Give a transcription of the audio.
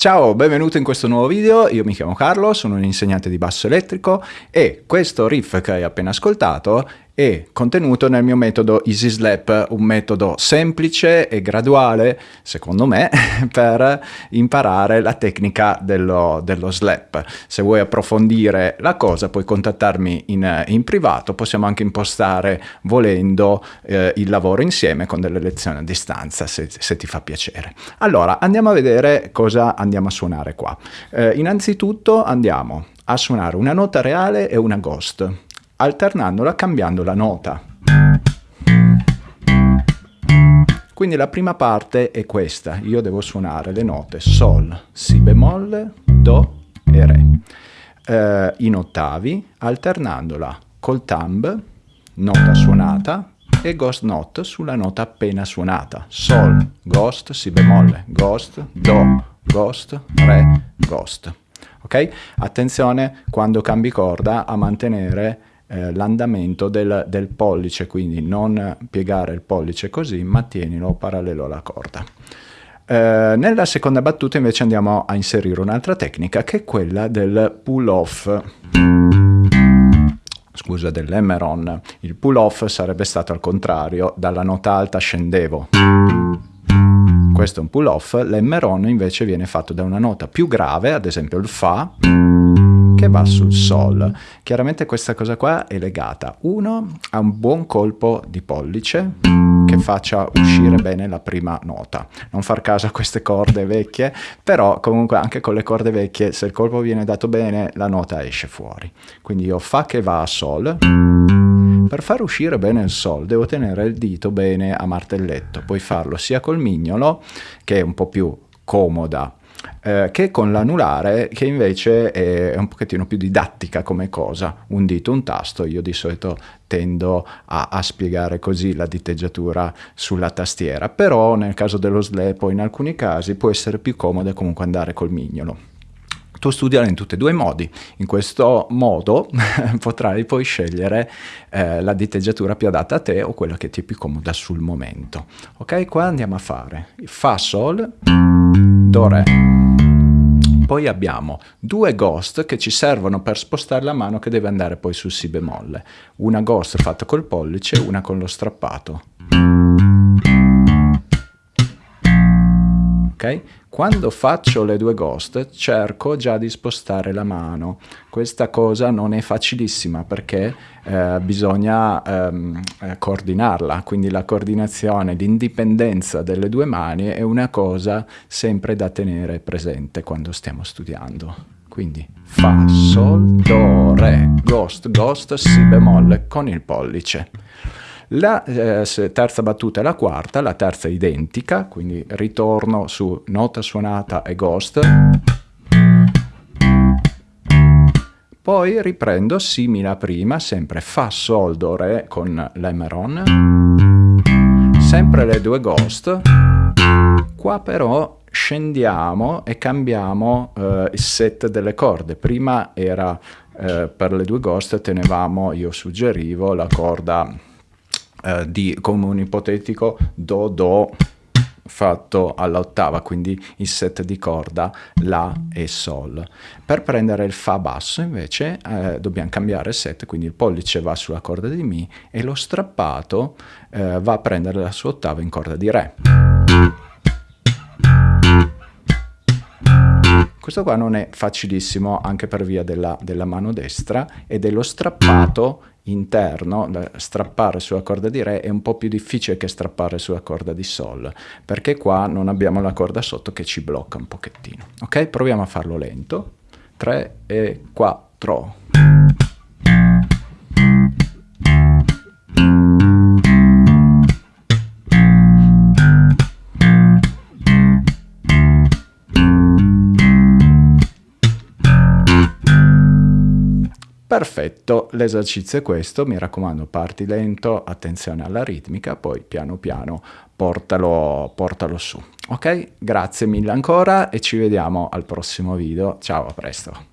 Ciao, benvenuto in questo nuovo video, io mi chiamo Carlo, sono un insegnante di basso elettrico e questo riff che hai appena ascoltato è contenuto nel mio metodo Easy Slap, un metodo semplice e graduale, secondo me, per imparare la tecnica dello, dello slap. Se vuoi approfondire la cosa puoi contattarmi in, in privato, possiamo anche impostare, volendo, eh, il lavoro insieme con delle lezioni a distanza, se, se, ti fa piacere. Allora, andiamo a vedere cosa andiamo a suonare qua. Eh, innanzitutto andiamo a suonare una nota reale e una ghost alternandola cambiando la nota. Quindi la prima parte è questa, io devo suonare le note Sol, Si bemolle, Do e Re, eh, in ottavi, alternandola col thumb, nota suonata, e ghost note sulla nota appena suonata. Sol, ghost, Si bemolle, ghost, Do, ghost, Re, ghost. Ok? Attenzione quando cambi corda a mantenere eh, l'andamento del, del, pollice, quindi non piegare il pollice così, ma tienilo parallelo alla corda. Eh, nella seconda battuta invece andiamo a inserire un'altra tecnica che è quella del pull off scusa, dell'emeron. Il pull off sarebbe stato al contrario, dalla nota alta scendevo. Questo è un pull off, l'emeron invece viene fatto da una nota più grave, ad esempio il fa, va sul Sol. Chiaramente questa cosa qua è legata, uno, a un buon colpo di pollice, che faccia uscire bene la prima nota. Non far caso a queste corde vecchie, però comunque anche con le corde vecchie, se il colpo viene dato bene, la nota esce fuori. Quindi io Fa che va a Sol, per far uscire bene il Sol devo tenere il dito bene a martelletto, puoi farlo sia col mignolo, che è un po' più comoda eh, che con l'anulare che invece è un pochettino più didattica come cosa, un dito, un tasto, io di solito tendo a, a spiegare così la diteggiatura sulla tastiera, però nel caso dello slap o in alcuni casi può essere più comodo comunque andare col mignolo tu studiala in tutti e due i modi. In questo modo potrai poi scegliere eh, la diteggiatura più adatta a te o quella che ti è più comoda sul momento. Ok, qua andiamo a fare Fa Sol, Do. Poi abbiamo due ghost che ci servono per spostare la mano che deve andare poi sul Si bemolle. Una ghost fatta col pollice, una con lo strappato. Ok? Quando faccio le due ghost cerco già di spostare la mano. Questa cosa non è facilissima perché eh, bisogna ehm, eh, coordinarla, quindi la coordinazione, l'indipendenza delle due mani è una cosa sempre da tenere presente quando stiamo studiando. Quindi Fa, Sol, Do, Re, Ghost, Ghost, Si bemolle con il pollice. La eh, terza battuta è la quarta, la terza è identica, quindi ritorno su nota suonata e ghost. Poi riprendo simile a prima, sempre Fa, Sol, Do, Re con l'Emeron. Sempre le due ghost. Qua però scendiamo e cambiamo eh, il set delle corde. Prima era eh, per le due ghost tenevamo, io suggerivo, la corda eh, di, come un ipotetico do do fatto all'ottava, quindi il set di corda La e Sol. Per prendere il Fa basso invece eh, dobbiamo cambiare set, quindi il pollice va sulla corda di Mi e lo strappato eh, va a prendere la sua ottava in corda di Re. Questo qua non è facilissimo anche per via della, della mano destra e dello strappato interno, strappare sulla corda di Re è un po' più difficile che strappare sulla corda di Sol, perché qua non abbiamo la corda sotto che ci blocca un pochettino. Ok? Proviamo a farlo lento. 3 e 4. Perfetto, l'esercizio è questo, mi raccomando parti lento, attenzione alla ritmica, poi piano piano portalo, portalo su. Ok, grazie mille ancora e ci vediamo al prossimo video, ciao, a presto.